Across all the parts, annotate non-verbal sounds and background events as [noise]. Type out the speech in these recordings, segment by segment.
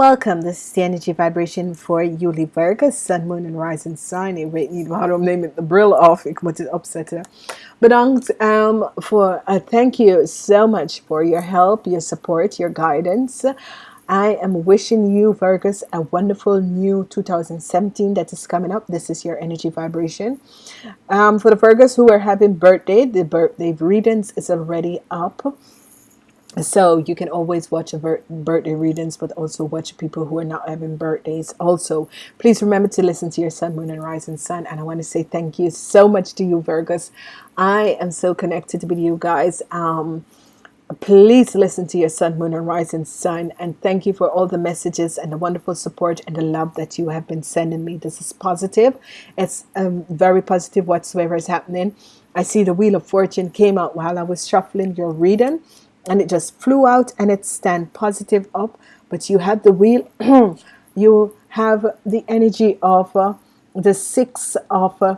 Welcome. This is the energy vibration for Yuli Virgo, Sun, Moon, and Rising Sign. Ik weet niet waarom neem ik de bril af. Ik moet het opzetten. Bedankt um, for uh, thank you so much for your help, your support, your guidance. I am wishing you Virgos a wonderful new 2017 that is coming up. This is your energy vibration. Um, for the Virgos who are having birthday, the birthday readings is already up so you can always watch birthday readings but also watch people who are not having birthdays. Also please remember to listen to your sun moon and rising sun and I want to say thank you so much to you Virgos. I am so connected with you guys. Um, please listen to your sun moon and rising sun and thank you for all the messages and the wonderful support and the love that you have been sending me. This is positive. It's um, very positive whatsoever is happening. I see the wheel of fortune came out while I was shuffling your reading and it just flew out and it stand positive up. But you have the wheel [clears throat] you have the energy of uh, the six of uh,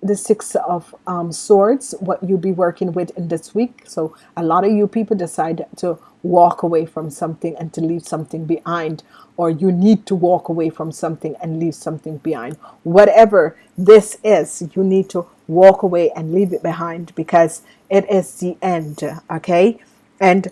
the six of um, swords what you'll be working with in this week. So a lot of you people decide to walk away from something and to leave something behind or you need to walk away from something and leave something behind. Whatever this is you need to walk away and leave it behind because it is the end okay and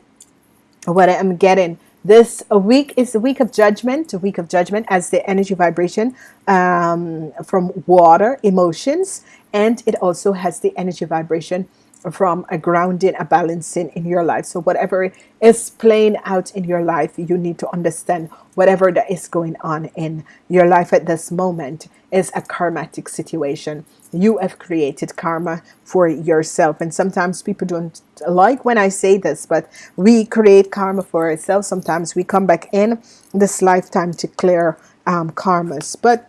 what I'm getting this week is a week of judgment a week of judgment as the energy vibration um, from water emotions and it also has the energy vibration from a grounding a balancing in your life. So whatever is playing out in your life you need to understand whatever that is going on in your life at this moment is a karmatic situation. You have created karma for yourself. And sometimes people don't like when I say this but we create karma for ourselves. Sometimes we come back in this lifetime to clear um, karmas. But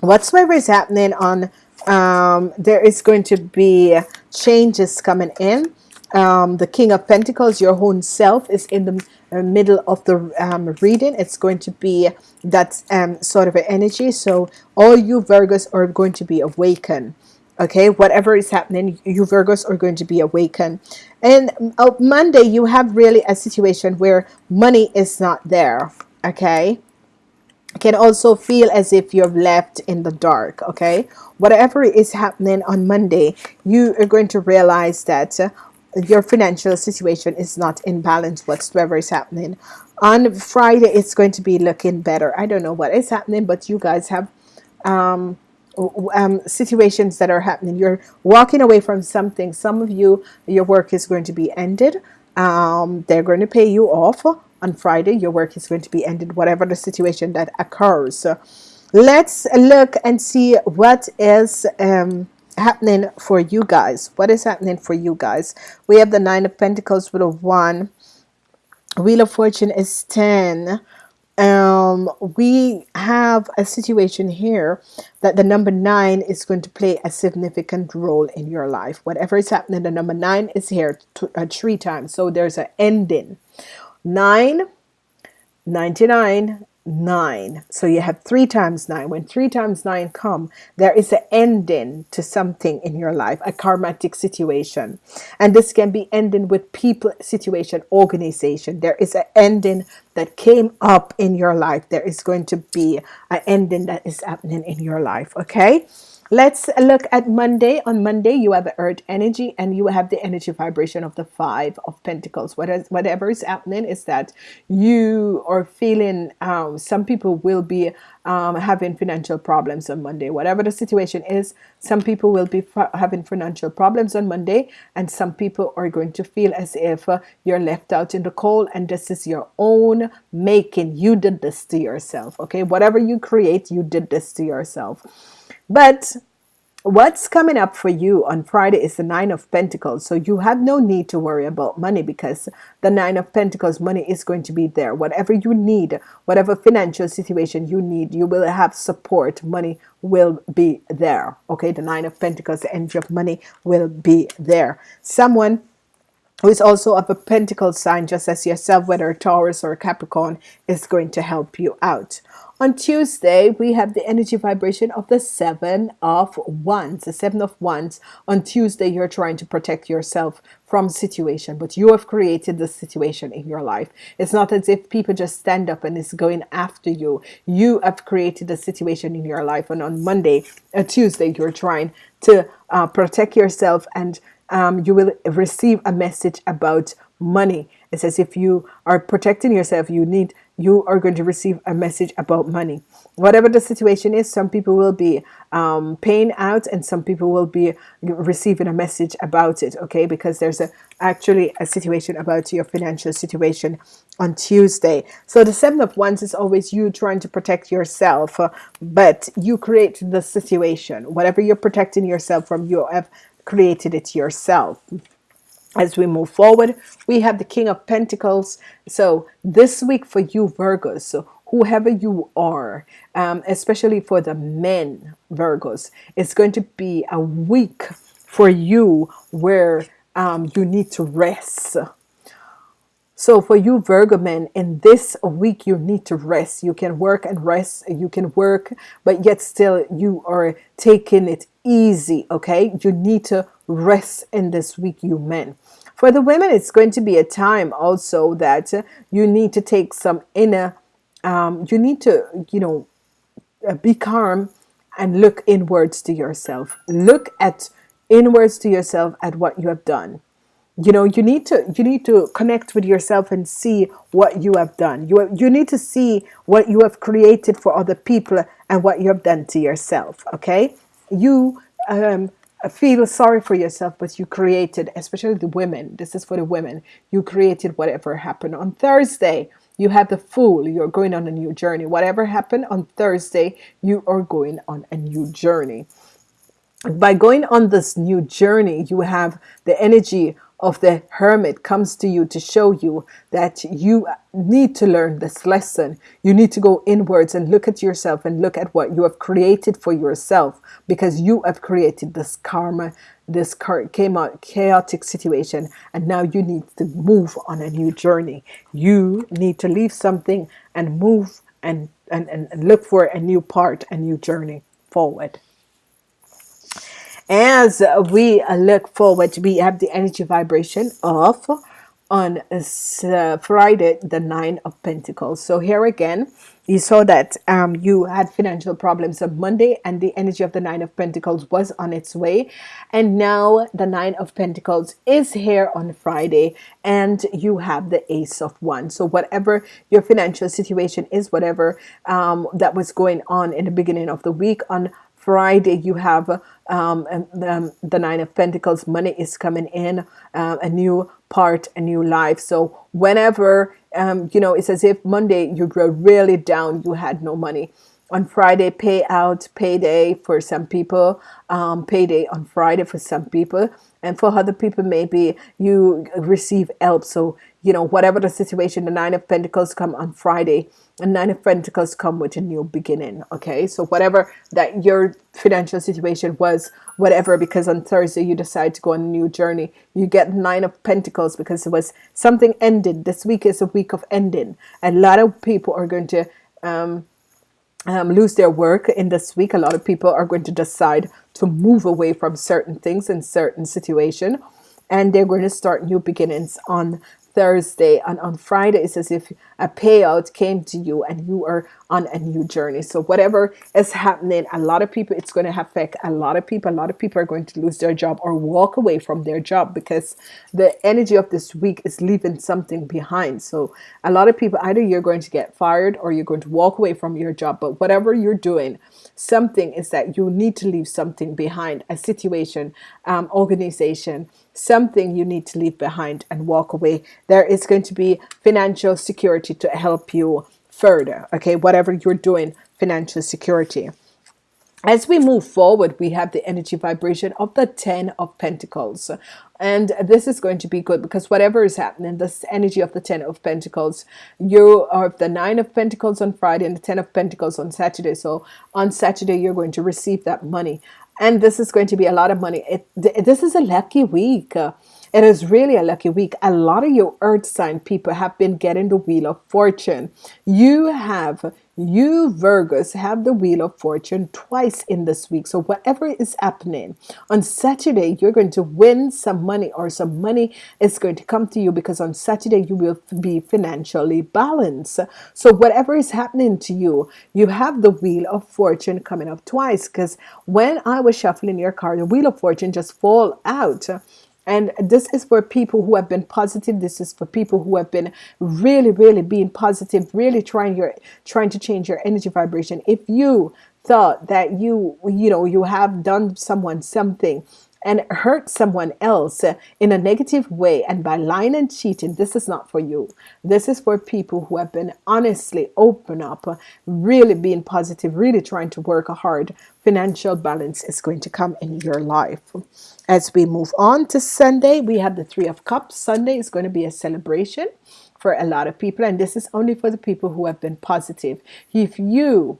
whatsoever is happening on um, there is going to be changes coming in. Um, the King of Pentacles your own self is in the uh, middle of the um, reading. It's going to be that um, sort of energy. So all you Virgos are going to be awakened. Okay? Whatever is happening you Virgos are going to be awakened. And uh, Monday you have really a situation where money is not there. Okay can also feel as if you're left in the dark okay? Whatever is happening on Monday you are going to realize that your financial situation is not in balance whatsoever is happening. On Friday it's going to be looking better. I don't know what is happening but you guys have um, um, situations that are happening. You're walking away from something. Some of you your work is going to be ended. Um, they're going to pay you off on Friday your work is going to be ended whatever the situation that occurs. So let's look and see what is um, happening for you guys. What is happening for you guys? We have the nine of Pentacles with a one. Wheel of Fortune is 10 um, we have a situation here that the number nine is going to play a significant role in your life. Whatever is happening the number nine is here uh, three times. So there's an ending 9 99 9 so you have three times nine. When three times nine come there is an ending to something in your life a karmatic situation. And this can be ending with people situation organization. There is an ending that came up in your life. There is going to be an ending that is happening in your life okay let's look at Monday. On Monday you have earth energy and you have the energy vibration of the five of Pentacles. What is, whatever is happening is that you are feeling um, some people will be um, having financial problems on Monday. Whatever the situation is some people will be having financial problems on Monday and some people are going to feel as if uh, you're left out in the cold and this is your own making. You did this to yourself okay? Whatever you create you did this to yourself but what's coming up for you on Friday is the nine of Pentacles. So you have no need to worry about money because the nine of Pentacles money is going to be there. Whatever you need whatever financial situation you need you will have support. Money will be there. Okay? The nine of Pentacles the energy of money will be there. Someone who is also of a pentacle sign just as yourself whether Taurus or Capricorn is going to help you out on Tuesday, we have the energy vibration of the Seven of Wands. The Seven of Wands. On Tuesday, you're trying to protect yourself from situation, but you have created the situation in your life. It's not as if people just stand up and is going after you. You have created a situation in your life, and on Monday, a Tuesday, you're trying to uh, protect yourself, and um, you will receive a message about money. It says if you are protecting yourself, you need you are going to receive a message about money. Whatever the situation is, some people will be um, paying out and some people will be receiving a message about it, okay? Because there's a, actually a situation about your financial situation on Tuesday. So the Seven of Wands is always you trying to protect yourself, uh, but you create the situation. Whatever you're protecting yourself from, you have created it yourself. As we move forward we have the king of pentacles. So this week for you virgos so whoever you are um, especially for the men virgos it's going to be a week for you where um, you need to rest so for you Virgo men, in this week you need to rest. You can work and rest. You can work, but yet still you are taking it easy. Okay, you need to rest in this week, you men. For the women, it's going to be a time also that you need to take some inner. Um, you need to, you know, uh, be calm and look inwards to yourself. Look at inwards to yourself at what you have done you know you need to you need to connect with yourself and see what you have done. You you need to see what you have created for other people and what you have done to yourself okay? You um, feel sorry for yourself but you created especially the women this is for the women you created whatever happened. On Thursday you have the fool you're going on a new journey. Whatever happened on Thursday you are going on a new journey. By going on this new journey you have the energy of the hermit comes to you to show you that you need to learn this lesson. You need to go inwards and look at yourself and look at what you have created for yourself because you have created this karma, this came out chaotic situation, and now you need to move on a new journey. You need to leave something and move and, and, and look for a new part, a new journey forward as we look forward we have the energy vibration of on uh, Friday the nine of Pentacles so here again you saw that um, you had financial problems on Monday and the energy of the nine of Pentacles was on its way and now the nine of Pentacles is here on Friday and you have the ace of One. so whatever your financial situation is whatever um, that was going on in the beginning of the week on Friday you have um, and, the, the Nine of Pentacles. Money is coming in, uh, a new part, a new life. So whenever, um, you know, it's as if Monday you were really down, you had no money. On Friday, payout, payday for some people, um, payday on Friday for some people. And for other people, maybe you receive help. So, you know, whatever the situation, the Nine of Pentacles come on Friday and nine of pentacles come with a new beginning okay? So whatever that your financial situation was whatever because on thursday you decide to go on a new journey you get nine of pentacles because it was something ended. This week is a week of ending. A lot of people are going to um, um, lose their work in this week. A lot of people are going to decide to move away from certain things in certain situation and they're going to start new beginnings on Thursday and on Friday it's as if a payout came to you and you are on a new journey. So whatever is happening a lot of people it's going to affect a lot of people. A lot of people are going to lose their job or walk away from their job because the energy of this week is leaving something behind. So a lot of people either you're going to get fired or you're going to walk away from your job but whatever you're doing something is that you need to leave something behind a situation um, organization something you need to leave behind and walk away. There is going to be financial security to help you further okay? Whatever you're doing financial security. As we move forward we have the energy vibration of the ten of pentacles. And this is going to be good because whatever is happening this energy of the ten of pentacles you are the nine of pentacles on Friday and the ten of pentacles on Saturday. So on Saturday you're going to receive that money and this is going to be a lot of money it, this is a lucky week it is really a lucky week. A lot of your earth sign people have been getting the wheel of fortune. You have You Virgos have the Wheel of Fortune twice in this week. So whatever is happening on Saturday, you're going to win some money or some money is going to come to you because on Saturday you will be financially balanced. So whatever is happening to you, you have the Wheel of Fortune coming up twice because when I was shuffling your card, the Wheel of Fortune just fall out and this is for people who have been positive. This is for people who have been really really being positive really trying your trying to change your energy vibration. If you thought that you you know you have done someone something and hurt someone else uh, in a negative way. And by lying and cheating this is not for you. This is for people who have been honestly open up uh, really being positive really trying to work hard. Financial balance is going to come in your life. As we move on to Sunday we have the three of cups. Sunday is going to be a celebration for a lot of people and this is only for the people who have been positive. If you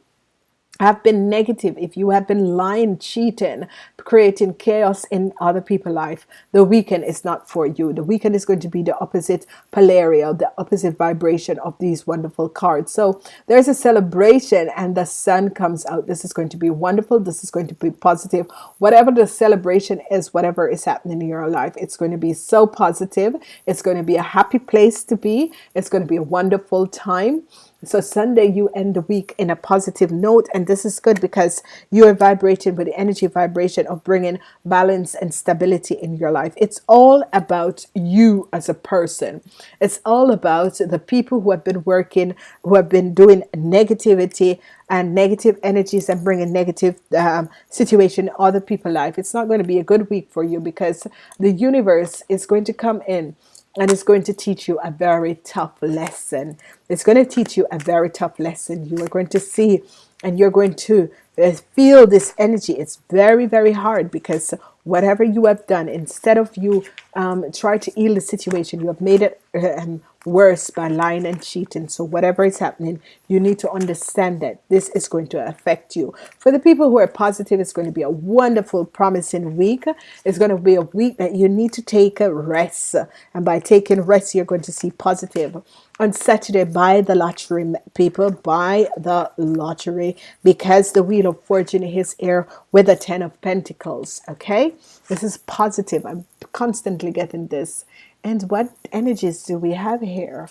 have been negative, if you have been lying, cheating, creating chaos in other people's life, the weekend is not for you. The weekend is going to be the opposite polarity, the opposite vibration of these wonderful cards. So there's a celebration and the sun comes out. This is going to be wonderful. This is going to be positive. Whatever the celebration is, whatever is happening in your life, it's going to be so positive. It's going to be a happy place to be. It's going to be a wonderful time. So Sunday you end the week in a positive note and this is good because you are vibrating with the energy vibration of bringing balance and stability in your life. It's all about you as a person. It's all about the people who have been working, who have been doing negativity and negative energies and bringing negative um, situation other people's life. It's not going to be a good week for you because the universe is going to come in and it's going to teach you a very tough lesson. It's going to teach you a very tough lesson. You are going to see and you're going to uh, feel this energy. It's very very hard because whatever you have done instead of you um, try to heal the situation you have made it um, worse by lying and cheating. So whatever is happening you need to understand that this is going to affect you. For the people who are positive it's going to be a wonderful promising week. It's going to be a week that you need to take a rest. And by taking rest you're going to see positive. On Saturday buy the lottery people buy the lottery. Because the wheel of fortune is here with the ten of Pentacles okay? This is positive. I'm constantly getting this and what energies do we have here?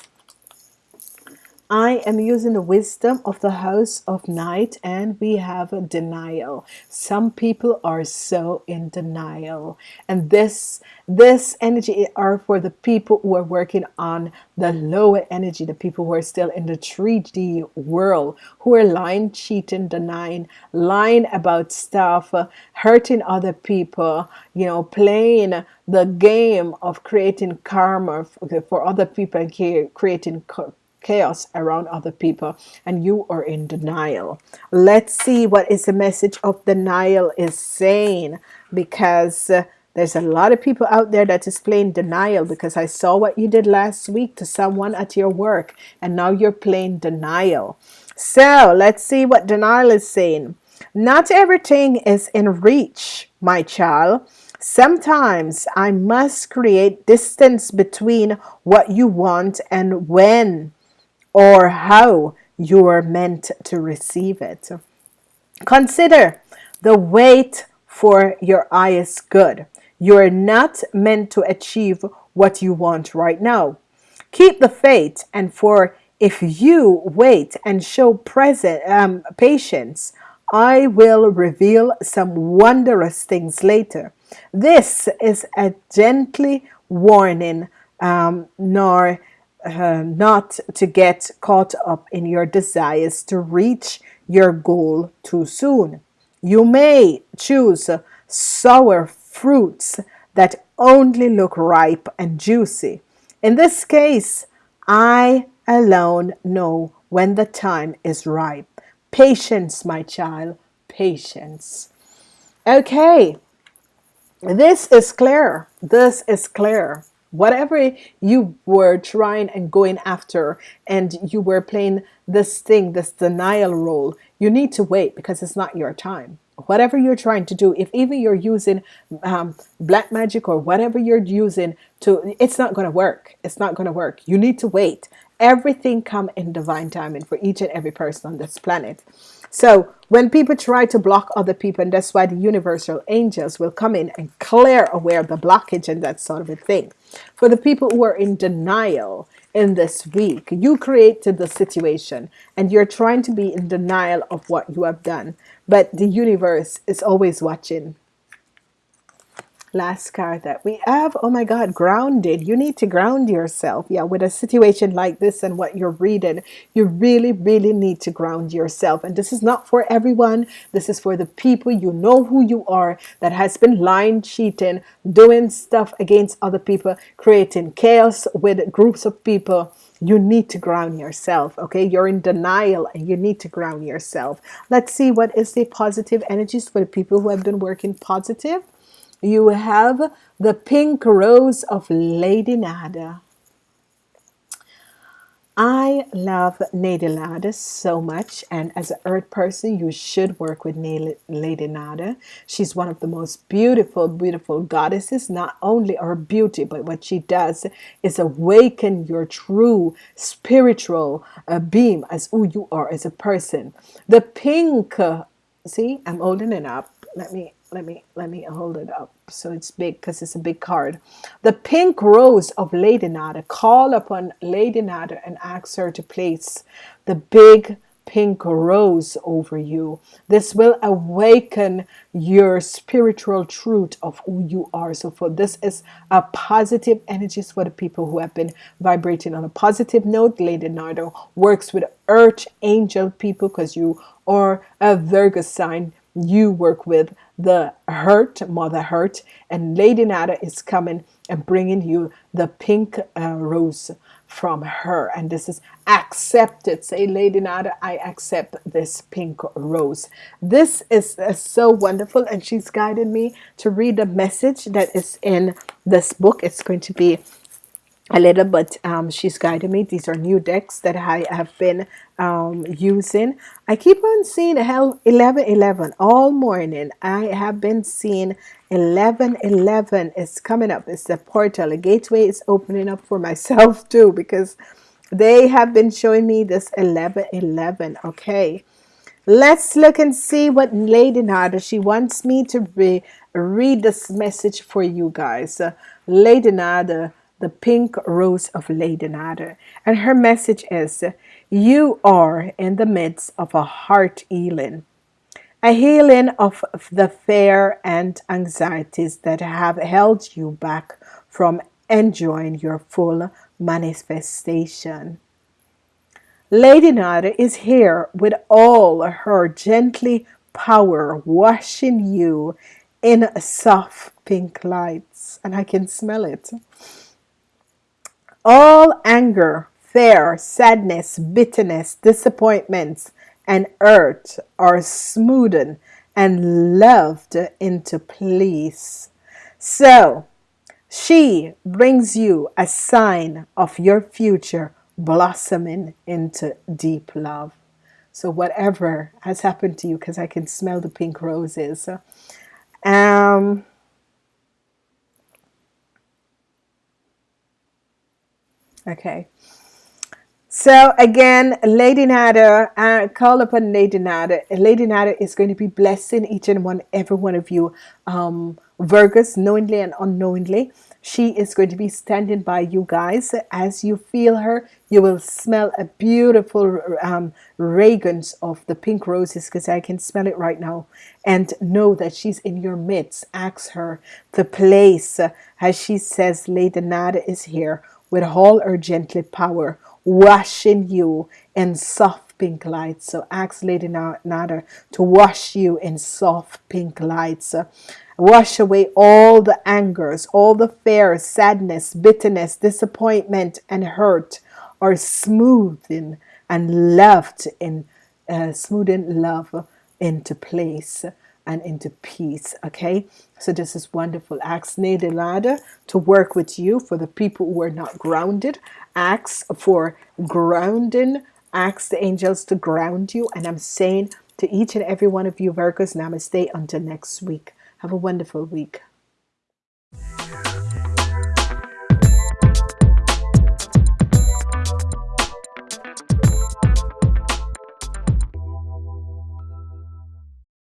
I am using the wisdom of the house of night and we have a denial. Some people are so in denial and this this energy are for the people who are working on the lower energy, the people who are still in the 3D world, who are lying, cheating, denying, lying about stuff, uh, hurting other people, you know, playing the game of creating karma for, other people and creating chaos around other people and you are in denial let's see what is the message of denial is saying because uh, there's a lot of people out there that is playing denial because I saw what you did last week to someone at your work and now you're playing denial. So let's see what denial is saying. Not everything is in reach, my child. Sometimes I must create distance between what you want and when or how you are meant to receive it. Consider the wait for your highest good. You're not meant to achieve what you want right now. Keep the faith and for if you wait and show present um, patience, I will reveal some wondrous things later. This is a gently warning, um, nor uh, not to get caught up in your desires to reach your goal too soon. You may choose sour fruits that only look ripe and juicy. In this case, I alone know when the time is ripe. Patience, my child, patience. Okay, this is clear. This is clear. Whatever you were trying and going after, and you were playing this thing, this denial role, you need to wait because it's not your time. Whatever you're trying to do if even you're using um, black magic or whatever you're using to it's not going to work. It's not going to work. You need to wait. Everything come in divine timing for each and every person on this planet so when people try to block other people and that's why the universal angels will come in and clear away the blockage and that sort of a thing. For the people who are in denial in this week you created the situation and you're trying to be in denial of what you have done. But the universe is always watching last card that we have. Oh my god grounded. You need to ground yourself yeah with a situation like this and what you're reading. You really really need to ground yourself. And this is not for everyone. This is for the people you know who you are that has been lying cheating doing stuff against other people creating chaos with groups of people. You need to ground yourself okay? You're in denial and you need to ground yourself. Let's see what is the positive energies for the people who have been working positive you have the pink rose of Lady Nada. I love Lady Nada so much and as an earth person you should work with Lady Nada. She's one of the most beautiful beautiful goddesses. Not only her beauty but what she does is awaken your true spiritual uh, beam as who you are as a person. The pink uh, see I'm holding it up. Let me let me let me hold it up. So it's big because it's a big card. The pink rose of Lady Nada. Call upon Lady Nada and ask her to place the big pink rose over you. This will awaken your spiritual truth of who you are. So for this is a positive energies for the people who have been vibrating. On a positive note Lady Nada works with earth angel people because you are a Virgo sign you work with the hurt mother hurt and Lady Nada is coming and bringing you the pink uh, rose from her. And this is accepted. Say Lady Nada I accept this pink rose. This is uh, so wonderful. And she's guided me to read the message that is in this book. It's going to be a little but um, she's guided me. These are new decks that I have been um, using. I keep on seeing hell 11 11 all morning. I have been seeing 11 11 is coming up. It's the portal. A gateway is opening up for myself [laughs] too because they have been showing me this 11 11 okay. Let's look and see what Lady Nada she wants me to re read this message for you guys. Uh, Lady Nada the pink rose of Lady Nada. And her message is, you are in the midst of a heart healing, a healing of the fear and anxieties that have held you back from enjoying your full manifestation. Lady Nada is here with all her gently power washing you in soft pink lights and I can smell it all anger, fear, sadness, bitterness, disappointments, and hurt are smoothed and loved into place. So she brings you a sign of your future blossoming into deep love. So whatever has happened to you, because I can smell the pink roses. Um, Okay. So again, Lady Nada, uh, call upon Lady Nada. Lady Nada is going to be blessing each and one, every one of you, um, Virgos, knowingly and unknowingly. She is going to be standing by you guys. As you feel her, you will smell a beautiful um, fragrance of the pink roses because I can smell it right now. And know that she's in your midst. Ask her the place. As she says, Lady Nada is here with all her gently power, washing you in soft pink lights. So ask Lady Nada to wash you in soft pink lights. Wash away all the angers, all the fear, sadness, bitterness, disappointment, and hurt are smoothing and loved in uh, smoothing love into place and into peace okay? So this is wonderful. Ask Nederlade to work with you for the people who are not grounded. Ask for grounding. Ask the angels to ground you. And I'm saying to each and every one of you Virgos namaste until next week. Have a wonderful week